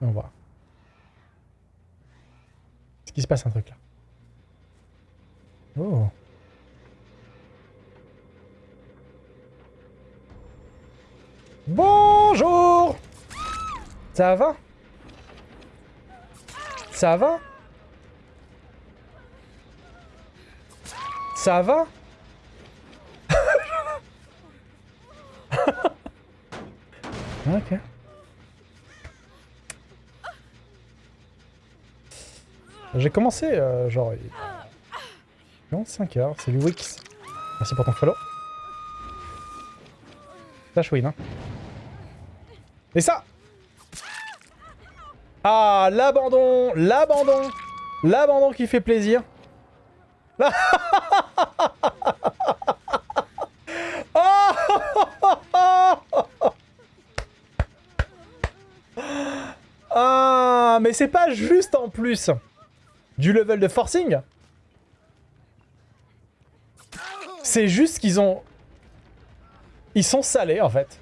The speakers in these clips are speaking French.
On va. Est-ce qu'il se passe un truc là? Oh. Bonjour Ça va? Ça va? Ça va? Ok. J'ai commencé, euh, genre... Non, 5 heures, c'est Wix. Merci pour ton follow. Flash win, hein. Et ça Ah, l'abandon L'abandon L'abandon qui fait plaisir. Ah, mais c'est pas juste en plus du level de forcing. C'est juste qu'ils ont... Ils sont salés, en fait.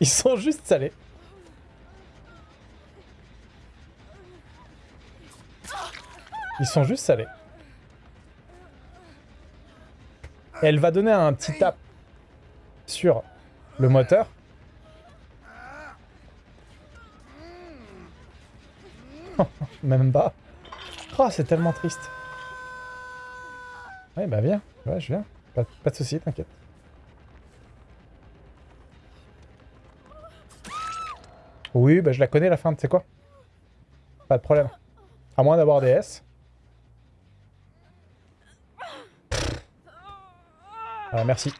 Ils sont juste salés. Ils sont juste salés. Elle va donner un petit tap sur le moteur. Même pas. Oh, c'est tellement triste. Ouais, bah viens. Ouais, je viens. Pas, pas de soucis, t'inquiète. Oui, bah je la connais la fin, tu sais quoi? Pas de problème. À moins d'avoir des S. Voilà, merci.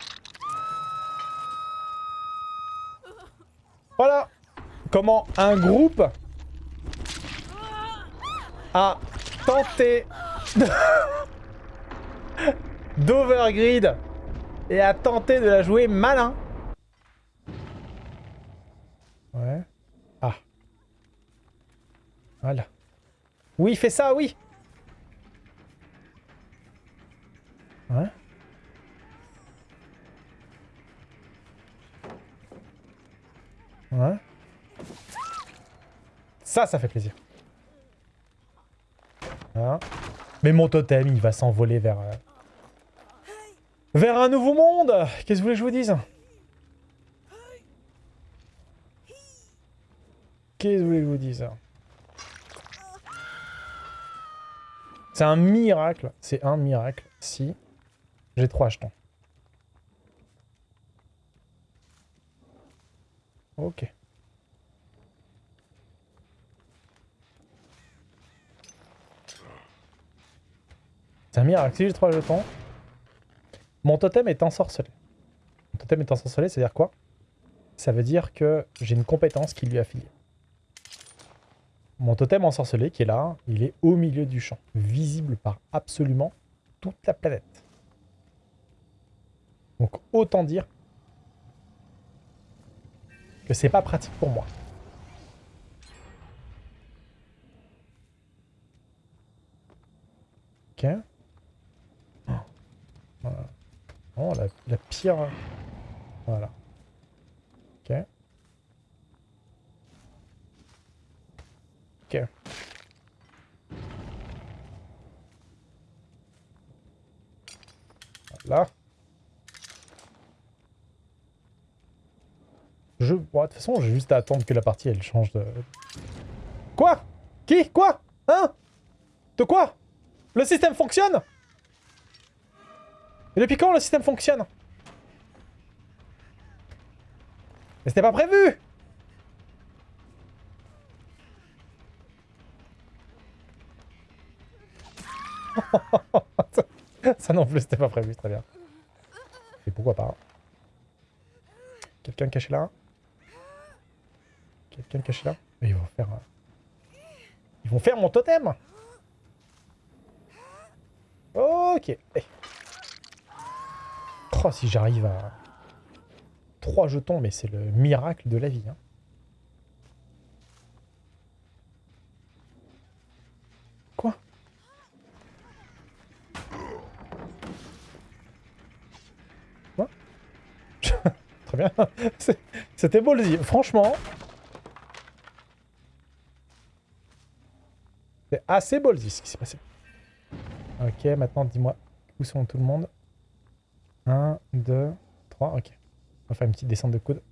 Voilà Comment un groupe a tenté d'overgrid et a tenté de la jouer malin. Ouais. Ah. Voilà. Oui, fais ça, oui Ouais. Ouais. Ça, ça fait plaisir. Mais mon totem, il va s'envoler vers... Euh, vers un nouveau monde Qu'est-ce que vous voulez que je vous dise? Qu'est-ce que vous voulez que je vous dise? C'est un miracle, c'est un miracle si j'ai trois jetons. Ok. C'est un miracle. Si j'ai trois jetons, mon totem est ensorcelé. Mon totem est ensorcelé, c'est-à-dire quoi? Ça veut dire que j'ai une compétence qui lui a filé. Mon totem ensorcelé qui est là, il est au milieu du champ, visible par absolument toute la planète. Donc autant dire que c'est pas pratique pour moi. Ok. Voilà. Oh, la, la pire... Voilà. Ok. Ok. Voilà. Je... De toute façon, j'ai juste à attendre que la partie, elle change de... Quoi? Qui? Quoi? Hein? De quoi? Le système fonctionne? Et depuis quand le système fonctionne? Mais c'était pas prévu! Ça non plus, c'était pas prévu, très bien. Et pourquoi pas? Quelqu'un caché là? quelqu'un caché là ils vont faire... Euh, ils vont faire mon totem Ok. Eh. Oh, si j'arrive à... 3 jetons, mais c'est le miracle de la vie. Hein. Quoi? Quoi? Très bien. C'était beau le Franchement, c'est assez ballsy ce qui s'est passé. Ok, maintenant dis-moi où sont tout le monde. 1, 2, 3, ok. On va faire une petite descente de coude.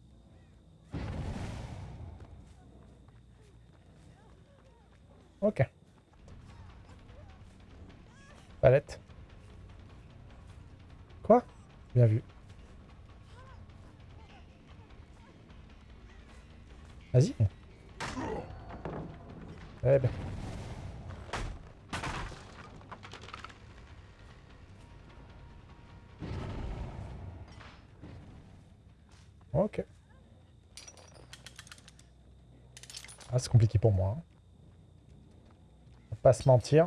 Ok. Palette. Quoi? Bien vu. Vas-y. Eh ben. Ah, c'est compliqué pour moi. Hein. On va pas se mentir.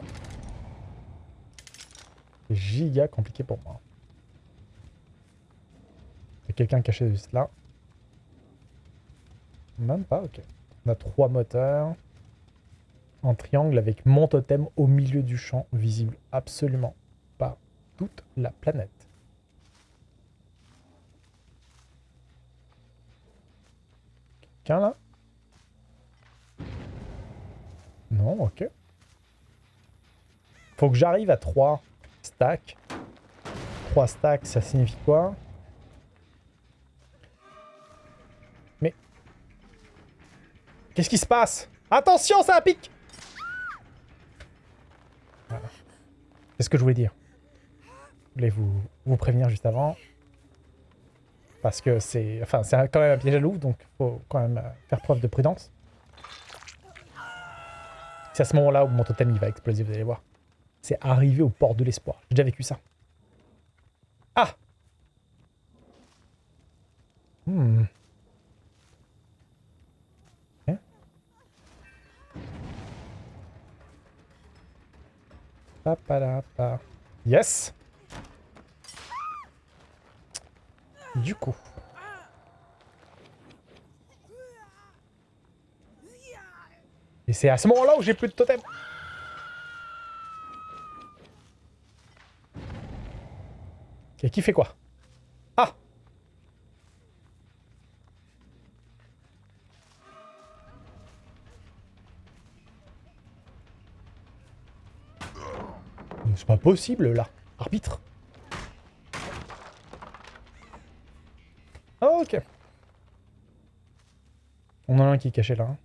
C'est giga compliqué pour moi. Il y a quelqu'un caché juste là. Même pas, ok. On a trois moteurs. En triangle avec mon totem au milieu du champ, visible absolument pas toute la planète. Quelqu'un là? Non, ok. Faut que j'arrive à 3 stacks. 3 stacks, ça signifie quoi? Mais... Qu'est-ce qui se passe? Attention, ça pique voilà. C'est ce que je voulais dire. Je voulais vous, vous prévenir juste avant. Parce que c'est enfin, quand même un piège à loup, donc faut quand même faire preuve de prudence. C'est à ce moment-là où mon totem il va exploser, vous allez voir. C'est arrivé au port de l'espoir. J'ai déjà vécu ça. Ah Hmm. Yes Du coup. Et c'est à ce moment-là où j'ai plus de totem. Ok, qui fait quoi? Ah C'est pas possible, là. Arbitre. Oh, ok. On en a un qui est caché là.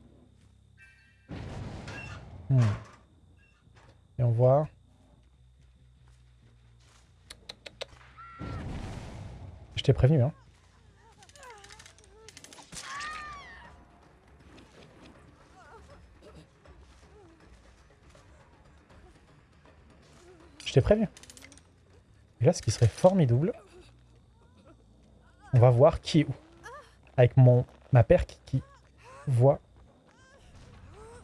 Hmm. Et on voit... Je t'ai prévenu, hein. Je t'ai prévenu. Et là, ce qui serait formidable, on va voir qui est où. Avec mon ma perque qui voit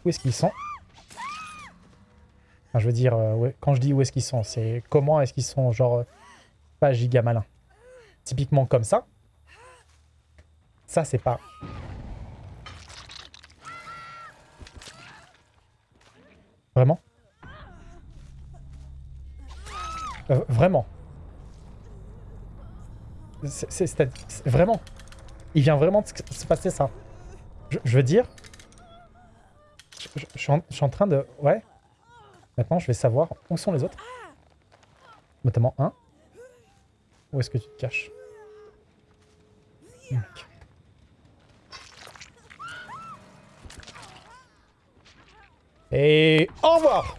où est-ce qu'ils sont. Enfin, je veux dire, euh, quand je dis où est-ce qu'ils sont, c'est comment est-ce qu'ils sont, genre, euh, pas giga malin. Typiquement comme ça. Ça, c'est pas... Vraiment? Euh, Vraiment c'est vraiment. Il vient vraiment de se passer ça. Je, veux dire... Je, suis en, train de... Ouais. Maintenant, je vais savoir où sont les autres. Notamment un. Où est-ce que tu te caches Et au revoir